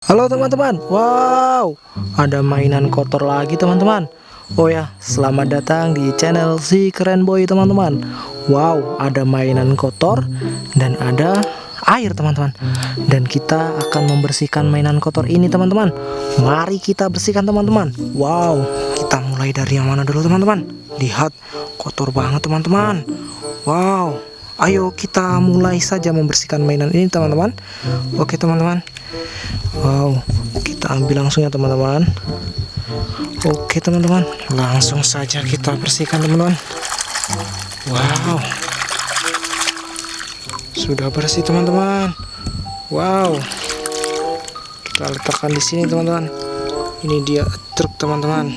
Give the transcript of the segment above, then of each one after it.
Halo teman-teman, wow, ada mainan kotor lagi teman-teman. Oh ya, selamat datang di channel si keren boy teman-teman. Wow, ada mainan kotor dan ada air teman-teman. Dan kita akan membersihkan mainan kotor ini teman-teman. Mari kita bersihkan teman-teman. Wow, kita mulai dari yang mana dulu teman-teman? Lihat, kotor banget teman-teman. Wow, ayo kita mulai saja membersihkan mainan ini teman-teman. Oke teman-teman. Wow, kita ambil langsung ya teman-teman. Oke teman-teman, langsung saja kita bersihkan teman-teman. Wow, sudah bersih teman-teman. Wow, kita letakkan di sini teman-teman. Ini dia truk teman-teman.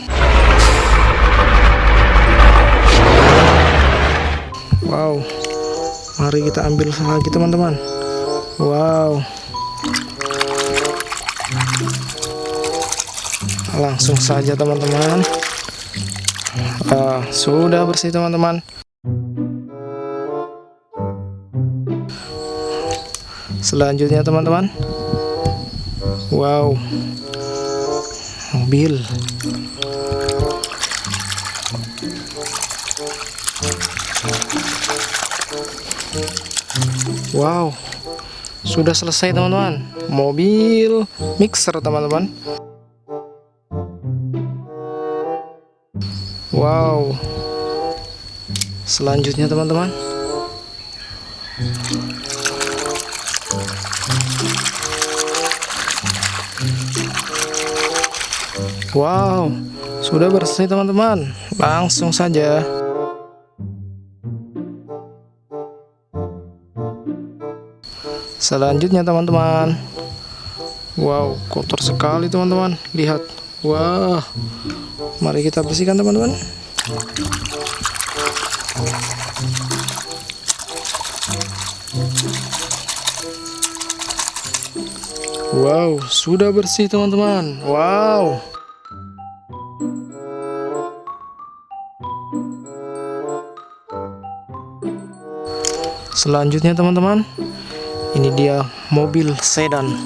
Wow, mari kita ambil lagi teman-teman. Wow. langsung saja teman-teman. Uh, sudah bersih teman-teman. Selanjutnya teman-teman. Wow. Mobil wow sudah selesai teman-teman mobil mixer teman-teman Wow. Selanjutnya teman-teman. Wow, sudah bersih teman-teman. Langsung saja. Selanjutnya teman-teman. Wow, kotor sekali teman-teman. Lihat. Wah. Mari kita bersihkan teman-teman. Wow, sudah bersih teman-teman. Wow. Selanjutnya teman-teman, ini dia mobil sedan.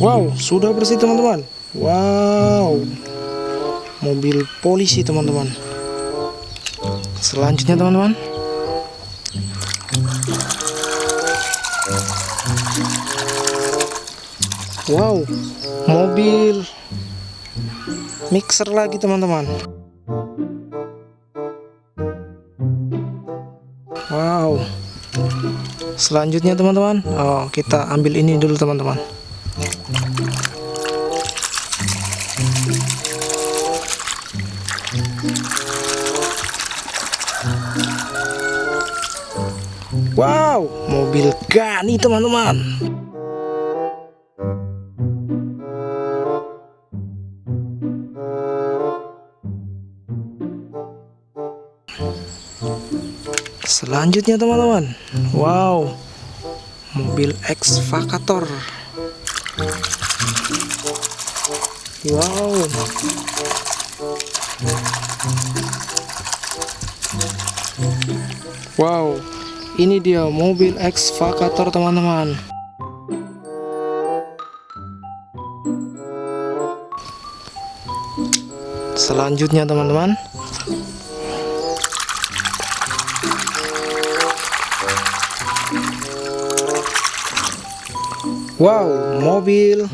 Wow, sudah bersih teman-teman. Wow, mobil polisi teman-teman. Selanjutnya teman-teman. Wow, mobil mixer lagi teman-teman. Wow. Selanjutnya teman-teman, oh kita ambil ini dulu teman-teman. Wow, mobil Gani teman-teman. Selanjutnya teman-teman, wow, mobil ekskavator. Wow. Wow, ini dia mobil ekskavator teman-teman. Selanjutnya teman-teman. Wow, mobil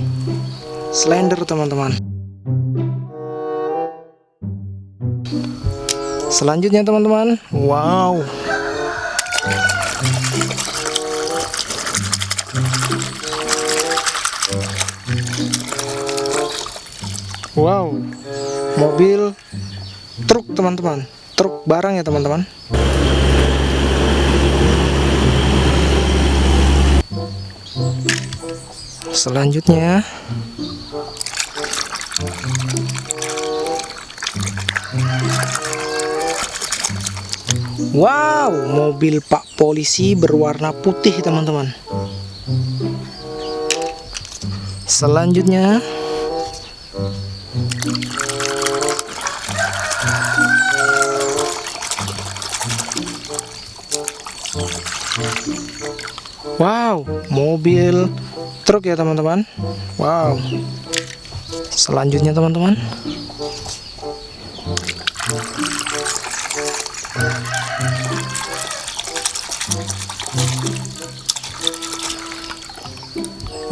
slender teman-teman. Selanjutnya teman-teman, wow. Wow, mobil truk teman-teman, truk barang ya teman-teman. Selanjutnya Wow, mobil Pak Polisi berwarna putih teman-teman. Selanjutnya Wow, mobil truk ya teman-teman. Wow. Selanjutnya teman-teman.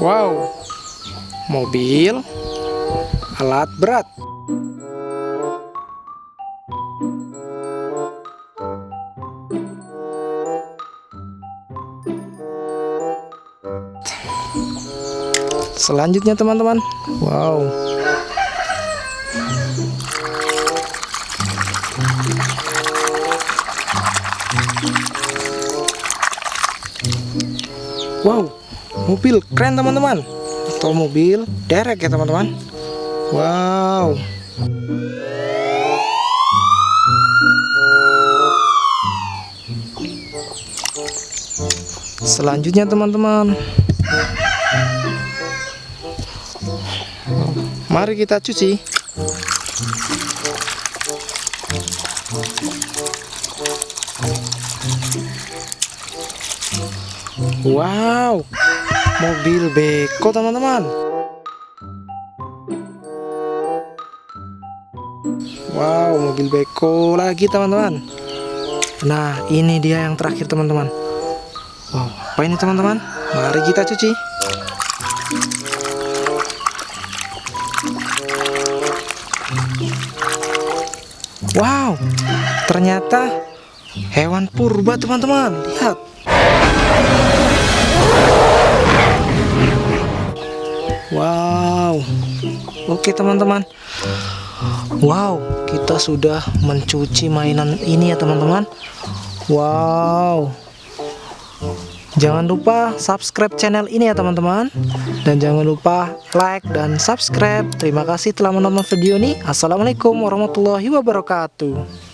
Wow, mobil alat berat. Selanjutnya teman-teman, wow. Wow, mobil keren teman-teman. Atau mobil derek ya teman-teman. Wow. Selanjutnya teman-teman Mari kita cuci. Wow Mobil beko teman-teman. Wow mobil beko lagi teman-teman. Nah ini dia yang terakhir teman-teman. Wow apa ini teman-teman? Mari kita cuci ternyata hewan purba teman-teman. Lihat. Wow. Oke teman-teman. Wow kita sudah mencuci mainan ini ya teman-teman. Wow. Jangan lupa subscribe channel ini ya teman-teman. Dan jangan lupa like dan subscribe. Terima kasih telah menonton video ini. Assalamualaikum warahmatullahi wabarakatuh